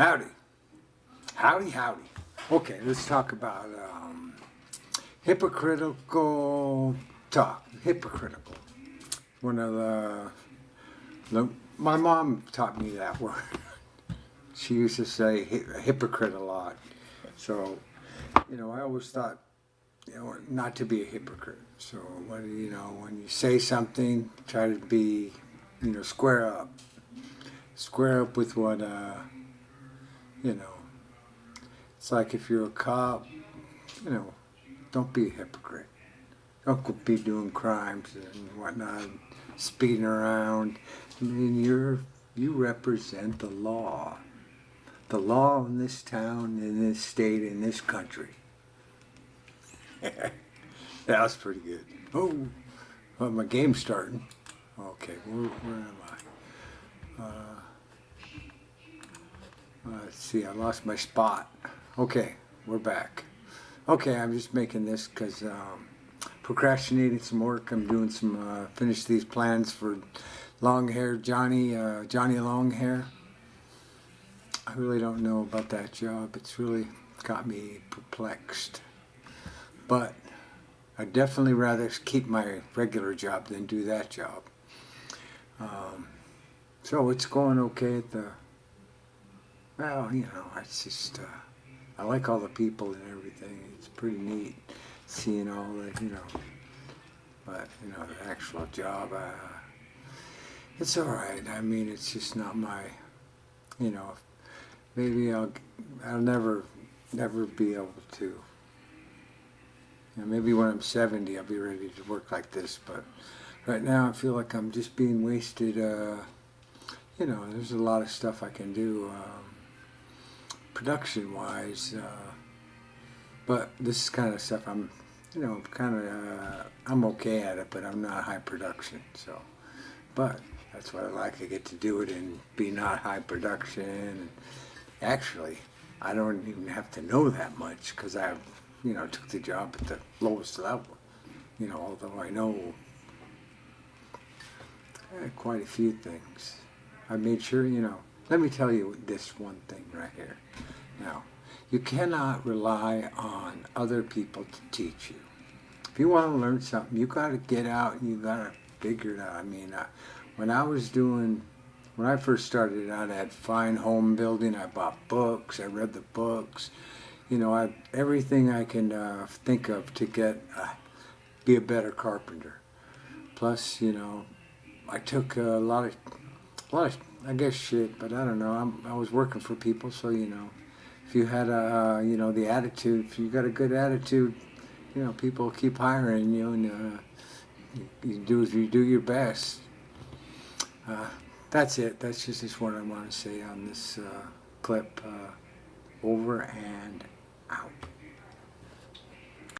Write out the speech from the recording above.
Howdy. Howdy, howdy. Okay, let's talk about um, hypocritical talk. Hypocritical. One of the, the, my mom taught me that word. She used to say hypocrite a lot. So, you know, I always thought, you know, not to be a hypocrite. So, when, you know, when you say something, try to be, you know, square up. Square up with what, uh, you know, it's like if you're a cop, you know, don't be a hypocrite. Don't be doing crimes and whatnot, speeding around. I mean, you're you represent the law, the law in this town, in this state, in this country. that was pretty good. Oh, well, my game's starting. Okay, where, where am I? Uh, uh, let's see, I lost my spot. Okay, we're back. Okay, I'm just making this because um, procrastinating some work. I'm doing some uh, finish these plans for long hair Johnny uh, Johnny Long Hair. I really don't know about that job. It's really got me perplexed. But I'd definitely rather keep my regular job than do that job. Um, so it's going okay at the well, you know, it's just, uh, I like all the people and everything. It's pretty neat seeing all the, you know, but, you know, the actual job, uh, it's alright. I mean, it's just not my, you know, maybe I'll, I'll never, never be able to, you know, maybe when I'm 70 I'll be ready to work like this, but right now I feel like I'm just being wasted, uh, you know, there's a lot of stuff I can do, um, production wise uh, but this is kind of stuff I'm you know kind of uh, I'm okay at it but I'm not high production so. But that's what I like I get to do it and be not high production and actually I don't even have to know that much because I you know took the job at the lowest level you know although I know quite a few things. I made sure you know let me tell you this one thing right here. Now, you cannot rely on other people to teach you. If you want to learn something, you got to get out and you got to figure it out. I mean, uh, when I was doing, when I first started out at Fine Home Building, I bought books, I read the books, you know, I, everything I can uh, think of to get, uh, be a better carpenter. Plus, you know, I took a lot of, a lot of I guess shit, but I don't know. I'm, I was working for people, so you know, if you had a, uh, you know, the attitude, if you got a good attitude, you know, people keep hiring you, and uh, you, you do you do your best. Uh, that's it. That's just, what I want to say on this uh, clip. Uh, over and out.